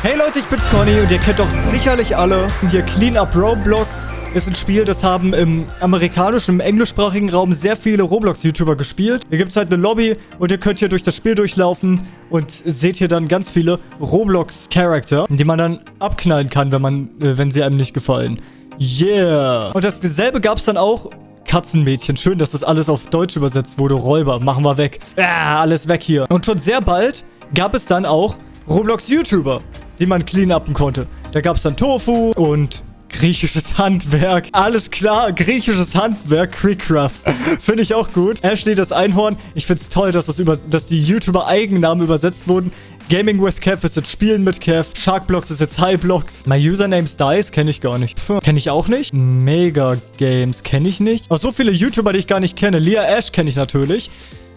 Hey Leute, ich bin's Conny und ihr kennt doch sicherlich alle hier Clean Up Roblox. Ist ein Spiel, das haben im amerikanischen, im englischsprachigen Raum sehr viele Roblox-YouTuber gespielt. Hier gibt's halt eine Lobby und ihr könnt hier durch das Spiel durchlaufen und seht hier dann ganz viele Roblox-Charakter, die man dann abknallen kann, wenn man, äh, wenn sie einem nicht gefallen. Yeah! Und dasselbe gab's dann auch Katzenmädchen. Schön, dass das alles auf Deutsch übersetzt wurde. Räuber, machen wir weg. Ah, alles weg hier. Und schon sehr bald gab es dann auch Roblox-YouTuber die man clean upen konnte. Da gab es dann Tofu und griechisches Handwerk. Alles klar, griechisches Handwerk, Creekcraft. Finde ich auch gut. Ashley, das Einhorn. Ich finde es toll, dass, das über, dass die YouTuber-Eigennamen übersetzt wurden. Gaming with Kev ist jetzt Spielen mit Kev. Sharkblocks ist jetzt Highblocks. My Username's Dice kenne ich gar nicht. Kenne ich auch nicht. Mega Games kenne ich nicht. Auch so viele YouTuber, die ich gar nicht kenne. Leah Ash kenne ich natürlich.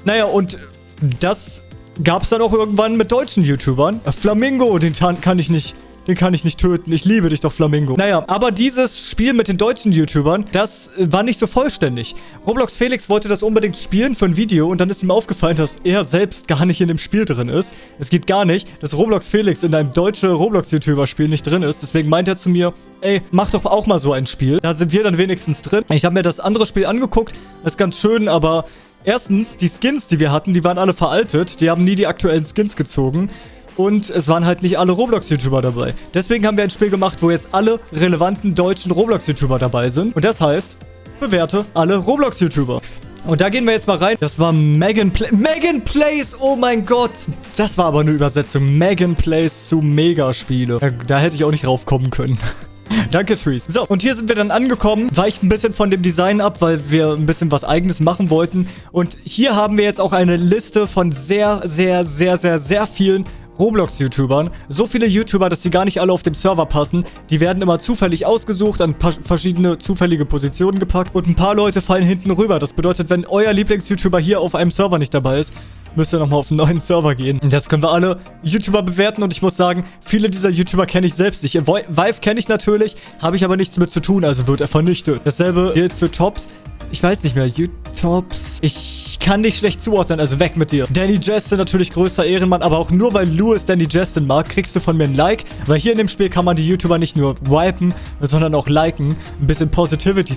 Naja, und das gab es dann auch irgendwann mit deutschen YouTubern. Äh, Flamingo, den kann ich nicht... Den kann ich nicht töten. Ich liebe dich doch, Flamingo. Naja, aber dieses Spiel mit den deutschen YouTubern, das äh, war nicht so vollständig. Roblox Felix wollte das unbedingt spielen für ein Video und dann ist ihm aufgefallen, dass er selbst gar nicht in dem Spiel drin ist. Es geht gar nicht, dass Roblox Felix in einem deutschen Roblox-YouTuber-Spiel nicht drin ist. Deswegen meint er zu mir, ey, mach doch auch mal so ein Spiel. Da sind wir dann wenigstens drin. Ich habe mir das andere Spiel angeguckt. Ist ganz schön, aber Erstens, die Skins, die wir hatten, die waren alle veraltet. Die haben nie die aktuellen Skins gezogen. Und es waren halt nicht alle Roblox-YouTuber dabei. Deswegen haben wir ein Spiel gemacht, wo jetzt alle relevanten deutschen Roblox-YouTuber dabei sind. Und das heißt, bewerte alle Roblox-YouTuber. Und da gehen wir jetzt mal rein. Das war Megan Play Megan Plays, oh mein Gott. Das war aber eine Übersetzung. Megan Plays zu Megaspiele. Da, da hätte ich auch nicht raufkommen können. Danke, Trees. So, und hier sind wir dann angekommen. Weicht ein bisschen von dem Design ab, weil wir ein bisschen was Eigenes machen wollten. Und hier haben wir jetzt auch eine Liste von sehr, sehr, sehr, sehr, sehr vielen Roblox-YouTubern. So viele YouTuber, dass sie gar nicht alle auf dem Server passen. Die werden immer zufällig ausgesucht, an verschiedene zufällige Positionen gepackt und ein paar Leute fallen hinten rüber. Das bedeutet, wenn euer Lieblings-YouTuber hier auf einem Server nicht dabei ist, müsst ihr nochmal auf einen neuen Server gehen. Und jetzt können wir alle YouTuber bewerten und ich muss sagen, viele dieser YouTuber kenne ich selbst nicht. Vive kenne ich natürlich, habe ich aber nichts mit zu tun, also wird er vernichtet. Dasselbe gilt für Tops. Ich weiß nicht mehr, YouTubes. Ich kann dich schlecht zuordnen, also weg mit dir. Danny Justin natürlich größter Ehrenmann, aber auch nur weil Louis Danny Justin mag, kriegst du von mir ein Like, weil hier in dem Spiel kann man die YouTuber nicht nur wipen, sondern auch liken. Ein bisschen Positivity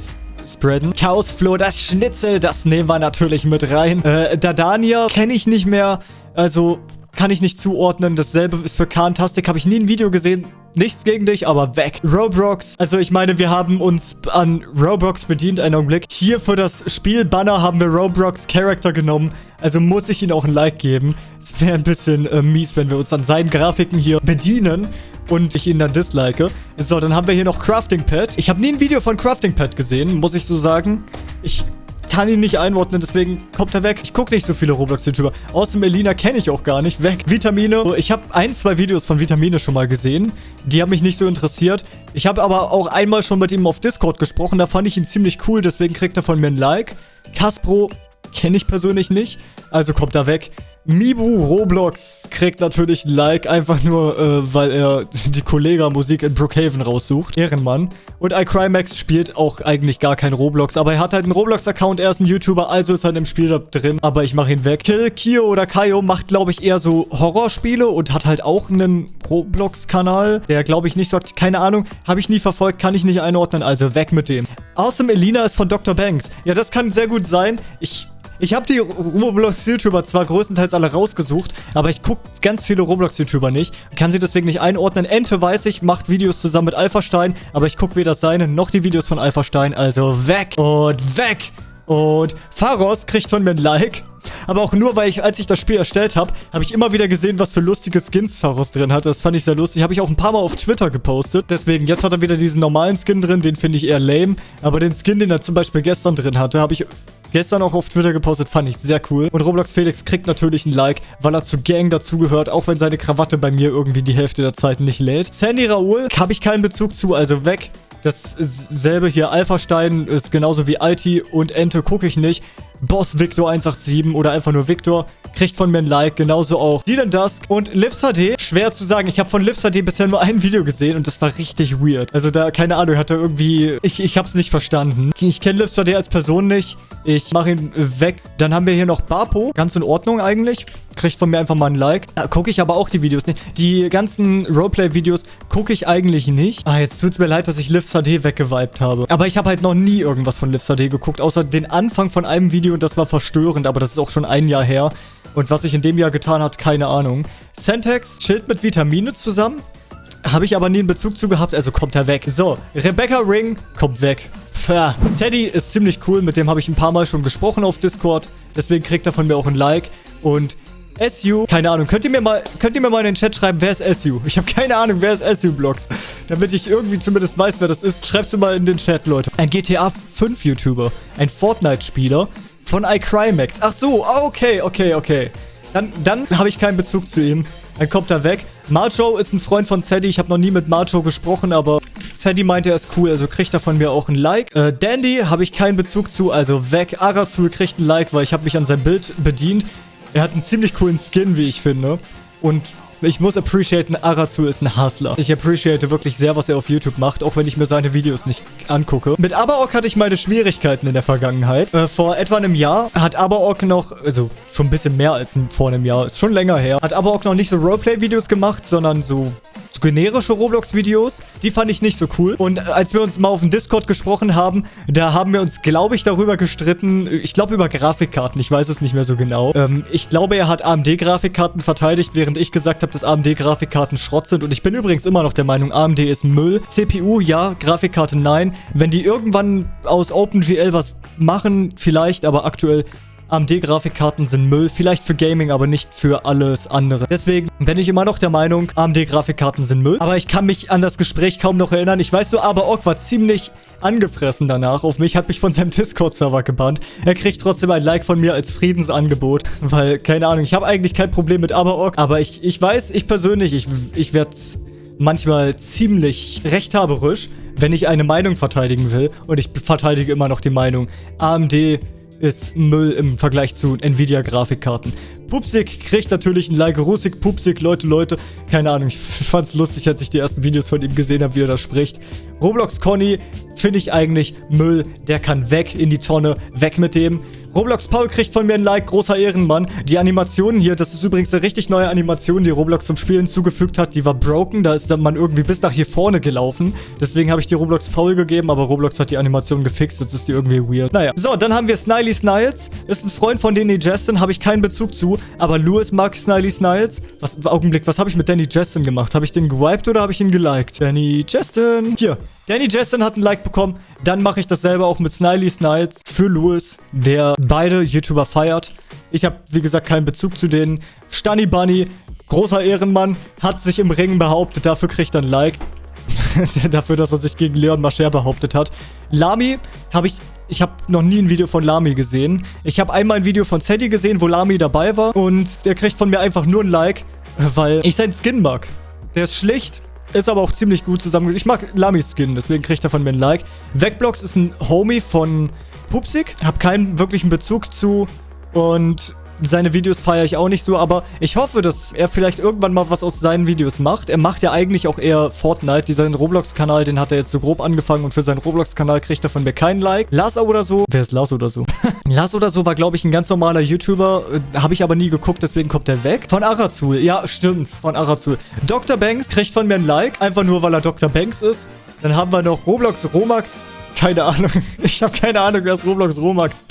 spreaden. Chaosflow, das Schnitzel, das nehmen wir natürlich mit rein. Äh, Dadania kenne ich nicht mehr. Also kann ich nicht zuordnen. Dasselbe ist für Kantastic. Habe ich nie ein Video gesehen. Nichts gegen dich, aber weg. Roblox. Also ich meine, wir haben uns an Roblox bedient. Einen Augenblick. Hier für das Spielbanner haben wir Roblox Character genommen. Also muss ich ihm auch ein Like geben. Es wäre ein bisschen äh, mies, wenn wir uns an seinen Grafiken hier bedienen und ich ihn dann dislike. So, dann haben wir hier noch Crafting Pad. Ich habe nie ein Video von Crafting Pad gesehen, muss ich so sagen. Ich kann ihn nicht einordnen, deswegen kommt er weg. Ich gucke nicht so viele Roblox-YouTuber. Außer Melina kenne ich auch gar nicht. Weg. Vitamine. Ich habe ein, zwei Videos von Vitamine schon mal gesehen. Die haben mich nicht so interessiert. Ich habe aber auch einmal schon mit ihm auf Discord gesprochen. Da fand ich ihn ziemlich cool, deswegen kriegt er von mir ein Like. Caspro kenne ich persönlich nicht. Also kommt er weg. Mibu Roblox kriegt natürlich ein Like, einfach nur, äh, weil er die Kollega-Musik in Brookhaven raussucht. Ehrenmann. Und iCrymax spielt auch eigentlich gar kein Roblox, aber er hat halt einen Roblox-Account, er ist ein YouTuber, also ist in dem Spiel da drin, aber ich mache ihn weg. Kill, Kio oder Kaio macht, glaube ich, eher so Horrorspiele und hat halt auch einen Roblox-Kanal, der, glaube ich, nicht sagt, keine Ahnung, habe ich nie verfolgt, kann ich nicht einordnen, also weg mit dem. Awesome Elina ist von Dr. Banks. Ja, das kann sehr gut sein. Ich ich habe die Roblox-YouTuber zwar größtenteils alle rausgesucht, aber ich gucke ganz viele Roblox-YouTuber nicht. Kann sie deswegen nicht einordnen. Ente weiß ich, macht Videos zusammen mit Alphastein, aber ich gucke weder seine noch die Videos von Alphastein. Also weg und weg. Und Pharos kriegt von mir ein Like. Aber auch nur, weil ich, als ich das Spiel erstellt habe, habe ich immer wieder gesehen, was für lustige Skins Pharos drin hat. Das fand ich sehr lustig. Habe ich auch ein paar Mal auf Twitter gepostet. Deswegen, jetzt hat er wieder diesen normalen Skin drin. Den finde ich eher lame. Aber den Skin, den er zum Beispiel gestern drin hatte, habe ich gestern auch auf Twitter gepostet, fand ich sehr cool. Und Roblox Felix kriegt natürlich ein Like, weil er zu Gang dazugehört, auch wenn seine Krawatte bei mir irgendwie die Hälfte der Zeit nicht lädt. Sandy Raoul habe ich keinen Bezug zu, also weg. Dasselbe hier, Alpha-Stein ist genauso wie Alti und Ente gucke ich nicht. Boss Victor 187 oder einfach nur Victor kriegt von mir ein Like. Genauso auch Dylan Dusk und Livs HD. Schwer zu sagen. Ich habe von Livs HD bisher nur ein Video gesehen und das war richtig weird. Also da, keine Ahnung, hat er irgendwie... Ich, ich habe es nicht verstanden. Ich kenne Livs HD als Person nicht. Ich mache ihn weg. Dann haben wir hier noch Bapo. Ganz in Ordnung eigentlich. Kriegt von mir einfach mal ein Like. Da gucke ich aber auch die Videos nicht. Die ganzen Roleplay-Videos gucke ich eigentlich nicht. Ah, jetzt tut es mir leid, dass ich Livs HD weggewiped habe. Aber ich habe halt noch nie irgendwas von Livs HD geguckt. Außer den Anfang von einem Video und das war verstörend. Aber das ist auch schon ein Jahr her. Und was sich in dem Jahr getan hat, keine Ahnung. Sentex chillt mit Vitamine zusammen. Habe ich aber nie einen Bezug zu gehabt, also kommt er weg. So, Rebecca Ring kommt weg. Pfah. Zeddy ist ziemlich cool, mit dem habe ich ein paar Mal schon gesprochen auf Discord. Deswegen kriegt er von mir auch ein Like. Und SU, keine Ahnung, könnt ihr mir mal, könnt ihr mir mal in den Chat schreiben, wer ist SU? Ich habe keine Ahnung, wer ist SU-Blocks. Damit ich irgendwie zumindest weiß, wer das ist. Schreibt es mal in den Chat, Leute. Ein GTA 5 YouTuber, ein Fortnite-Spieler von iCrymax. Ach so, okay, okay, okay. Dann, dann habe ich keinen Bezug zu ihm. Dann kommt er weg. Marjo ist ein Freund von Sadie. Ich habe noch nie mit Marjo gesprochen, aber Sadie meinte, er ist cool, also kriegt er von mir auch ein Like. Äh, Dandy habe ich keinen Bezug zu, also weg. Arazul kriegt ein Like, weil ich habe mich an sein Bild bedient. Er hat einen ziemlich coolen Skin, wie ich finde. Und ich muss appreciaten, Arazu ist ein Hustler. Ich appreciate wirklich sehr, was er auf YouTube macht, auch wenn ich mir seine Videos nicht angucke. Mit Abaok hatte ich meine Schwierigkeiten in der Vergangenheit. Äh, vor etwa einem Jahr hat Abaok noch, also schon ein bisschen mehr als vor einem Jahr, ist schon länger her, hat Abaok noch nicht so Roleplay-Videos gemacht, sondern so so generische Roblox-Videos. Die fand ich nicht so cool. Und als wir uns mal auf dem Discord gesprochen haben, da haben wir uns, glaube ich, darüber gestritten. Ich glaube über Grafikkarten. Ich weiß es nicht mehr so genau. Ähm, ich glaube, er hat AMD-Grafikkarten verteidigt, während ich gesagt habe, dass AMD-Grafikkarten Schrott sind. Und ich bin übrigens immer noch der Meinung, AMD ist Müll. CPU, ja. Grafikkarte, nein. Wenn die irgendwann aus OpenGL was machen, vielleicht, aber aktuell AMD-Grafikkarten sind Müll. Vielleicht für Gaming, aber nicht für alles andere. Deswegen bin ich immer noch der Meinung, AMD-Grafikkarten sind Müll. Aber ich kann mich an das Gespräch kaum noch erinnern. Ich weiß so, aber Ork war ziemlich angefressen danach auf mich, hat mich von seinem Discord-Server gebannt. Er kriegt trotzdem ein Like von mir als Friedensangebot, weil, keine Ahnung, ich habe eigentlich kein Problem mit Aberorg, aber ich, ich weiß, ich persönlich, ich, ich werde manchmal ziemlich rechthaberisch, wenn ich eine Meinung verteidigen will und ich verteidige immer noch die Meinung, AMD ist Müll im Vergleich zu Nvidia-Grafikkarten. Pupsik kriegt natürlich ein Like. Rusik, Pupsik, Leute, Leute. Keine Ahnung, ich fand's lustig, als ich die ersten Videos von ihm gesehen habe, wie er da spricht. Roblox Conny finde ich eigentlich Müll. Der kann weg in die Tonne. Weg mit dem. Roblox Paul kriegt von mir ein Like, großer Ehrenmann. Die Animation hier, das ist übrigens eine richtig neue Animation, die Roblox zum Spielen zugefügt hat. Die war broken, da ist man irgendwie bis nach hier vorne gelaufen. Deswegen habe ich die Roblox Paul gegeben, aber Roblox hat die Animation gefixt, jetzt ist die irgendwie weird. Naja, so, dann haben wir Sniley Sniles. Ist ein Freund von Danny Justin, habe ich keinen Bezug zu, aber Louis mag Sniley Sniles. Was, Augenblick, was habe ich mit Danny Justin gemacht? Habe ich den gewiped oder habe ich ihn geliked? Danny Justin. Hier, Danny Justin hat ein Like bekommen. Dann mache ich dasselbe auch mit Sniley Sniles für Louis, der beide YouTuber feiert. Ich habe, wie gesagt, keinen Bezug zu denen. Stunny Bunny, großer Ehrenmann, hat sich im Ring behauptet. Dafür kriegt er ein Like. Dafür, dass er sich gegen Leon Mascher behauptet hat. Lami habe ich... Ich habe noch nie ein Video von Lami gesehen. Ich habe einmal ein Video von Zeddy gesehen, wo Lami dabei war. Und der kriegt von mir einfach nur ein Like, weil ich seinen Skin mag. Der ist schlicht, ist aber auch ziemlich gut zusammen. Ich mag Lamy-Skin, deswegen kriegt er von mir ein Like. Vecblocks ist ein Homie von Pupsig. Hab keinen wirklichen Bezug zu. Und seine Videos feiere ich auch nicht so, aber ich hoffe, dass er vielleicht irgendwann mal was aus seinen Videos macht. Er macht ja eigentlich auch eher Fortnite. Dieser Roblox-Kanal, den hat er jetzt so grob angefangen und für seinen Roblox-Kanal kriegt er von mir keinen Like. Lars oder so. Wer ist Lars oder so? Lars oder so war, glaube ich, ein ganz normaler YouTuber. Äh, Habe ich aber nie geguckt, deswegen kommt er weg. Von Arazul. Ja, stimmt. Von Arazul. Dr. Banks kriegt von mir ein Like. Einfach nur, weil er Dr. Banks ist. Dann haben wir noch Roblox Romax. Keine Ahnung. Ich habe keine Ahnung, wer ist Roblox Romax.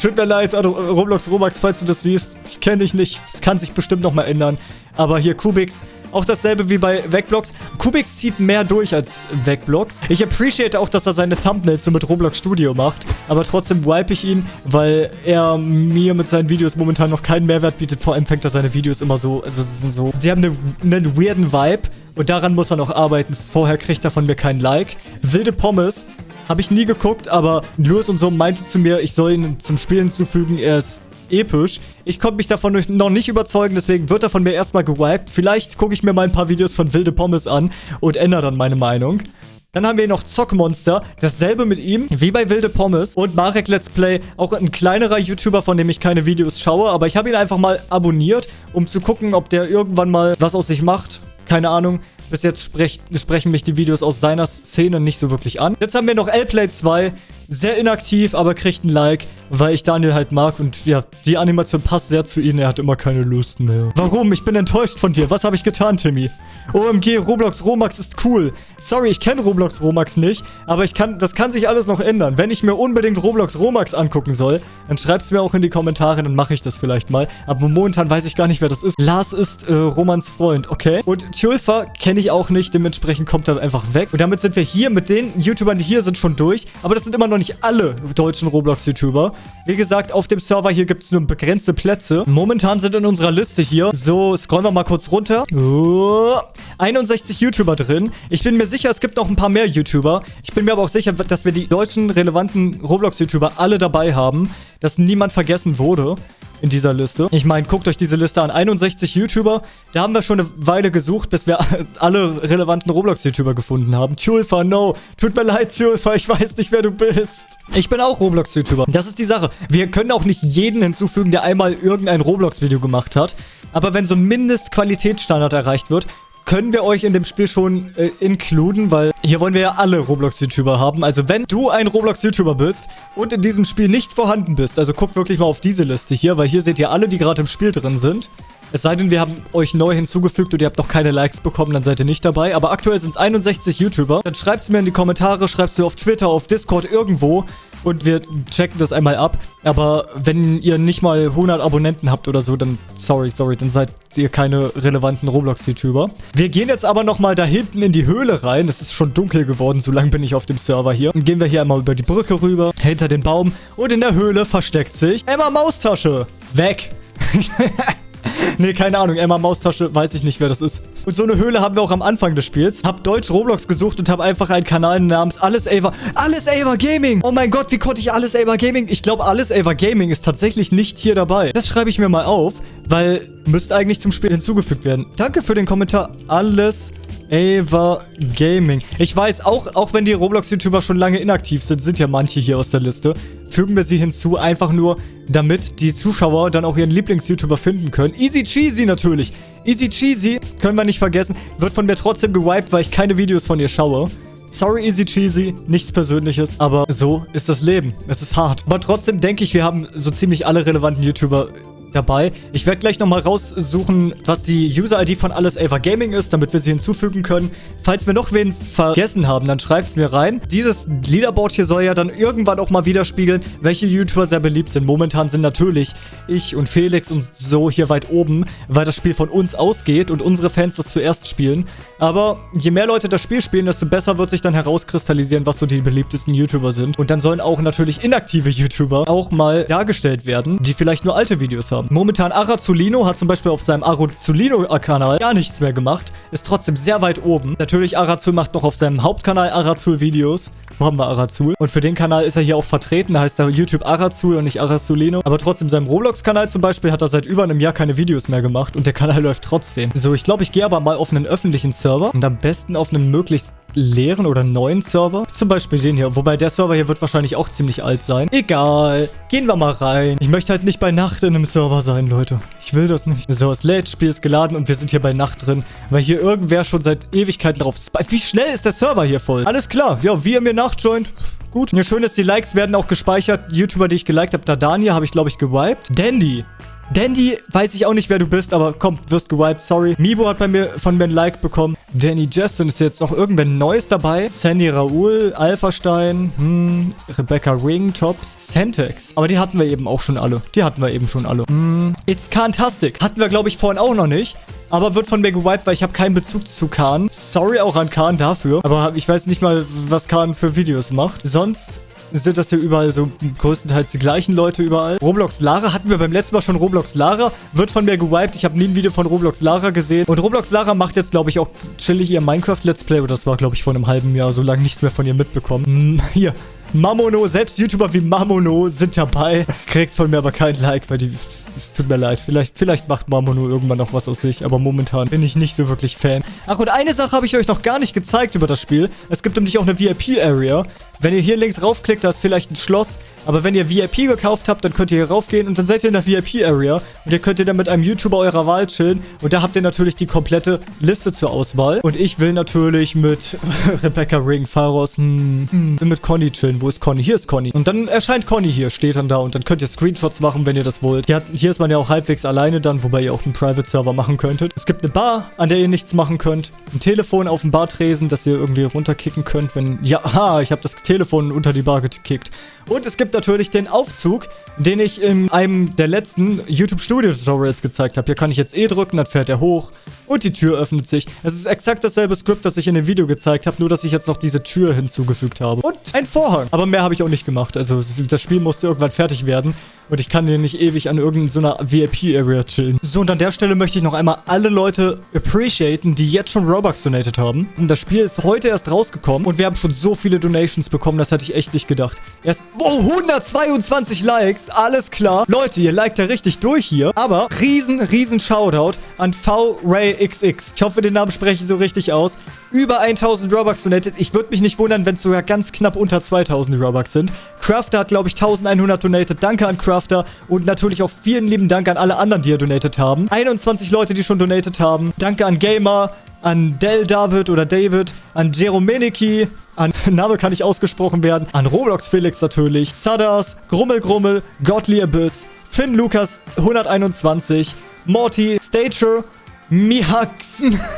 Tut mir leid, Roblox Romax, falls du das siehst. Ich kenne dich nicht. Es kann sich bestimmt nochmal ändern. Aber hier Kubix. Auch dasselbe wie bei Vecblocks. Kubix zieht mehr durch als Vecblocks. Ich appreciate auch, dass er seine Thumbnails so mit Roblox Studio macht. Aber trotzdem wipe ich ihn, weil er mir mit seinen Videos momentan noch keinen Mehrwert bietet. Vor allem fängt er seine Videos immer so, also sie sind so, sie haben eine, einen weirden Vibe. Und daran muss er noch arbeiten. Vorher kriegt er von mir keinen Like. Wilde Pommes habe ich nie geguckt, aber Louis und so meinte zu mir, ich soll ihn zum Spielen hinzufügen. Er ist episch. Ich konnte mich davon noch nicht überzeugen, deswegen wird er von mir erstmal gewiped. Vielleicht gucke ich mir mal ein paar Videos von Wilde Pommes an und ändere dann meine Meinung. Dann haben wir noch Zockmonster. Dasselbe mit ihm, wie bei Wilde Pommes. Und Marek Let's Play, auch ein kleinerer YouTuber, von dem ich keine Videos schaue. Aber ich habe ihn einfach mal abonniert, um zu gucken, ob der irgendwann mal was aus sich macht. Keine Ahnung. Bis jetzt sprech, sprechen mich die Videos aus seiner Szene nicht so wirklich an. Jetzt haben wir noch L-Play 2. Sehr inaktiv, aber kriegt ein Like, weil ich Daniel halt mag. Und ja, die Animation passt sehr zu ihm. Er hat immer keine Lust mehr. Warum? Ich bin enttäuscht von dir. Was habe ich getan, Timmy? OMG, Roblox Romax ist cool. Sorry, ich kenne Roblox Romax nicht, aber ich kann, das kann sich alles noch ändern. Wenn ich mir unbedingt Roblox Romax angucken soll, dann schreibt es mir auch in die Kommentare, dann mache ich das vielleicht mal. Aber momentan weiß ich gar nicht, wer das ist. Lars ist äh, Romans Freund, okay? Und Tjulfa kenne ich auch nicht, dementsprechend kommt er einfach weg. Und damit sind wir hier mit den YouTubern, die hier sind, schon durch. Aber das sind immer noch nicht alle deutschen Roblox-YouTuber. Wie gesagt, auf dem Server hier gibt es nur begrenzte Plätze. Momentan sind in unserer Liste hier, so scrollen wir mal kurz runter. Oh, 61 YouTuber drin. Ich bin mir sicher, es gibt noch ein paar mehr YouTuber. Ich bin mir aber auch sicher, dass wir die deutschen relevanten Roblox-YouTuber alle dabei haben. Dass niemand vergessen wurde in dieser Liste. Ich meine, guckt euch diese Liste an. 61 YouTuber. Da haben wir schon eine Weile gesucht, bis wir alle relevanten Roblox-YouTuber gefunden haben. Tulfa, no. Tut mir leid, Tulfa. Ich weiß nicht, wer du bist. Ich bin auch Roblox-YouTuber. Das ist die Sache. Wir können auch nicht jeden hinzufügen, der einmal irgendein Roblox-Video gemacht hat. Aber wenn so ein Mindestqualitätsstandard erreicht wird, können wir euch in dem Spiel schon äh, inkluden, weil hier wollen wir ja alle Roblox-YouTuber haben. Also wenn du ein Roblox-YouTuber bist und in diesem Spiel nicht vorhanden bist, also guckt wirklich mal auf diese Liste hier, weil hier seht ihr alle, die gerade im Spiel drin sind. Es sei denn, wir haben euch neu hinzugefügt und ihr habt noch keine Likes bekommen, dann seid ihr nicht dabei. Aber aktuell sind es 61 YouTuber. Dann schreibt es mir in die Kommentare, schreibt es mir auf Twitter, auf Discord, irgendwo und wir checken das einmal ab. Aber wenn ihr nicht mal 100 Abonnenten habt oder so, dann sorry, sorry, dann seid ihr keine relevanten Roblox-YouTuber. Wir gehen jetzt aber nochmal da hinten in die Höhle rein. Es ist schon dunkel geworden, so lange bin ich auf dem Server hier. Dann gehen wir hier einmal über die Brücke rüber, hinter den Baum und in der Höhle versteckt sich Emma Maustasche. Weg. nee, keine Ahnung. Emma Maustasche, weiß ich nicht, wer das ist. Und so eine Höhle haben wir auch am Anfang des Spiels. Hab Deutsch Roblox gesucht und habe einfach einen Kanal namens Alles Ava. Alles Ava Gaming. Oh mein Gott, wie konnte ich Alles Ava Gaming? Ich glaube, Alles Ava Gaming ist tatsächlich nicht hier dabei. Das schreibe ich mir mal auf, weil müsste eigentlich zum Spiel hinzugefügt werden. Danke für den Kommentar. Alles Ava Gaming. Ich weiß, auch, auch wenn die Roblox-YouTuber schon lange inaktiv sind, sind ja manche hier aus der Liste. Fügen wir sie hinzu, einfach nur, damit die Zuschauer dann auch ihren Lieblings-YouTuber finden können. Easy Cheesy natürlich. Easy Cheesy, können wir nicht vergessen, wird von mir trotzdem gewiped, weil ich keine Videos von ihr schaue. Sorry, Easy Cheesy, nichts Persönliches, aber so ist das Leben. Es ist hart. Aber trotzdem denke ich, wir haben so ziemlich alle relevanten YouTuber dabei. Ich werde gleich nochmal raussuchen, was die User-ID von Alles Ava Gaming ist, damit wir sie hinzufügen können. Falls wir noch wen vergessen haben, dann schreibt es mir rein. Dieses Leaderboard hier soll ja dann irgendwann auch mal widerspiegeln, welche YouTuber sehr beliebt sind. Momentan sind natürlich ich und Felix und so hier weit oben, weil das Spiel von uns ausgeht und unsere Fans das zuerst spielen. Aber je mehr Leute das Spiel spielen, desto besser wird sich dann herauskristallisieren, was so die beliebtesten YouTuber sind. Und dann sollen auch natürlich inaktive YouTuber auch mal dargestellt werden, die vielleicht nur alte Videos haben haben. Momentan Arazulino hat zum Beispiel auf seinem Arazulino-Kanal gar nichts mehr gemacht. Ist trotzdem sehr weit oben. Natürlich, Arazul macht noch auf seinem Hauptkanal Arazul-Videos. Wo haben wir Arazul? Und für den Kanal ist er hier auch vertreten. Da heißt er YouTube Arazul und nicht Arazulino. Aber trotzdem, seinem Roblox-Kanal zum Beispiel hat er seit über einem Jahr keine Videos mehr gemacht. Und der Kanal läuft trotzdem. So, ich glaube, ich gehe aber mal auf einen öffentlichen Server. Und am besten auf einen möglichst leeren oder neuen Server. Zum Beispiel den hier. Wobei der Server hier wird wahrscheinlich auch ziemlich alt sein. Egal. Gehen wir mal rein. Ich möchte halt nicht bei Nacht in einem Server sein, Leute. Ich will das nicht. So, das Let's Spiel ist geladen und wir sind hier bei Nacht drin. Weil hier irgendwer schon seit Ewigkeiten drauf ist. Wie schnell ist der Server hier voll? Alles klar. Ja, wie ihr mir nachjoint. Gut. Ja, schön ist, die Likes werden auch gespeichert. YouTuber, die ich geliked habe. Dadania habe ich, glaube ich, gewiped. Dandy. Dandy, weiß ich auch nicht, wer du bist, aber komm, wirst gewiped, sorry. Mibo hat bei mir von mir ein Like bekommen. Danny Justin ist jetzt noch irgendwer Neues dabei. Sandy Raoul, Alphastein, hm, Rebecca Ring, Tops, Sentex. Aber die hatten wir eben auch schon alle. Die hatten wir eben schon alle. Hm, It's Fantastic. Hatten wir, glaube ich, vorhin auch noch nicht. Aber wird von mir gewiped, weil ich habe keinen Bezug zu Khan. Sorry auch an Khan dafür. Aber ich weiß nicht mal, was Khan für Videos macht. Sonst sind das hier überall so größtenteils die gleichen Leute überall. Roblox Lara hatten wir beim letzten Mal schon Roblox Lara. Wird von mir gewiped. Ich habe nie ein Video von Roblox Lara gesehen. Und Roblox Lara macht jetzt, glaube ich, auch chillig ihr Minecraft Let's Play. Das war, glaube ich, vor einem halben Jahr. So lange nichts mehr von ihr mitbekommen. Hm, hier. Mamono, selbst YouTuber wie Mamono sind dabei. Kriegt von mir aber kein Like, weil die... Es tut mir leid. Vielleicht, vielleicht macht Mamono irgendwann noch was aus sich, aber momentan bin ich nicht so wirklich Fan. Ach, und eine Sache habe ich euch noch gar nicht gezeigt über das Spiel. Es gibt nämlich auch eine VIP-Area. Wenn ihr hier links raufklickt, da ist vielleicht ein Schloss. Aber wenn ihr VIP gekauft habt, dann könnt ihr hier raufgehen und dann seid ihr in der VIP-Area. Und ihr könnt ihr dann mit einem YouTuber eurer Wahl chillen. Und da habt ihr natürlich die komplette Liste zur Auswahl. Und ich will natürlich mit Rebecca Ring, Pharos, hm, hm, mit Conny chillen. Wo ist Conny? Hier ist Conny. Und dann erscheint Conny hier, steht dann da. Und dann könnt ihr Screenshots machen, wenn ihr das wollt. Hier, hier ist man ja auch halbwegs alleine dann, wobei ihr auch einen Private-Server machen könntet. Es gibt eine Bar, an der ihr nichts machen könnt. Ein Telefon auf dem Bartresen, das ihr irgendwie runterkicken könnt, wenn... Ja, ha, ich habe das Telefon unter die Bar gekickt. Und es gibt natürlich den Aufzug, den ich in einem der letzten YouTube Studio Tutorials gezeigt habe. Hier kann ich jetzt E drücken, dann fährt er hoch und die Tür öffnet sich. Es ist exakt dasselbe Skript, das ich in dem Video gezeigt habe, nur dass ich jetzt noch diese Tür hinzugefügt habe. Und ein Vorhang. Aber mehr habe ich auch nicht gemacht. Also das Spiel musste irgendwann fertig werden. Und ich kann hier nicht ewig an irgendeiner VIP-Area chillen. So, und an der Stelle möchte ich noch einmal alle Leute appreciaten, die jetzt schon Robux donated haben. Und das Spiel ist heute erst rausgekommen und wir haben schon so viele Donations bekommen, das hätte ich echt nicht gedacht. Erst, oh, 122 Likes, alles klar. Leute, ihr liked ja richtig durch hier. Aber riesen, riesen Shoutout an V-Ray-XX. Ich hoffe, den Namen spreche ich so richtig aus. Über 1000 Robux donated. Ich würde mich nicht wundern, wenn es sogar ganz knapp unter 2000 Robux sind. Crafter hat, glaube ich, 1100 donated. Danke an Crafter. Und natürlich auch vielen lieben Dank an alle anderen, die hier donated haben. 21 Leute, die schon donated haben. Danke an Gamer, an Del David oder David, an Jeromeniki, an Name kann nicht ausgesprochen werden, an Roblox Felix natürlich, Sadas, Grummel Grummel, Godly Abyss, Finn Lukas 121, Morty, Stature, Mihaxen.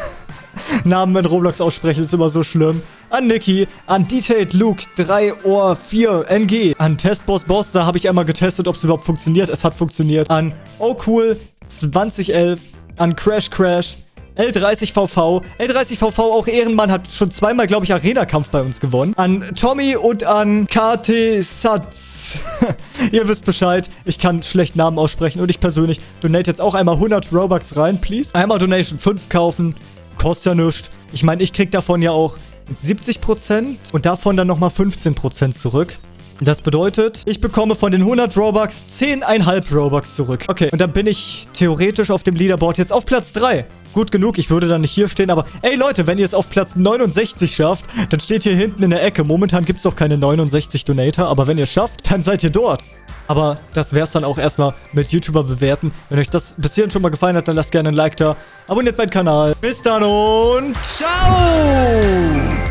Namen in Roblox aussprechen ist immer so schlimm an Niki, an Detailed Luke 3 Ohr 4 NG, an Testboss Boss, da habe ich einmal getestet, ob es überhaupt funktioniert. Es hat funktioniert. An Oh Cool 2011, an Crash Crash, L30VV. L30VV, auch Ehrenmann, hat schon zweimal, glaube ich, Arena-Kampf bei uns gewonnen. An Tommy und an KT Satz. Ihr wisst Bescheid. Ich kann schlecht Namen aussprechen. Und ich persönlich donate jetzt auch einmal 100 Robux rein, please. Einmal Donation 5 kaufen. Kostet ja nichts. Ich meine, ich krieg davon ja auch 70% und davon dann nochmal 15% zurück. Das bedeutet, ich bekomme von den 100 Robux 10,5 Robux zurück. Okay, und dann bin ich theoretisch auf dem Leaderboard jetzt auf Platz 3. Gut genug, ich würde dann nicht hier stehen, aber ey Leute, wenn ihr es auf Platz 69 schafft, dann steht hier hinten in der Ecke. Momentan gibt es auch keine 69 Donator, aber wenn ihr es schafft, dann seid ihr dort. Aber das wäre es dann auch erstmal mit YouTuber bewerten. Wenn euch das bis hierhin schon mal gefallen hat, dann lasst gerne ein Like da. Abonniert meinen Kanal. Bis dann und ciao!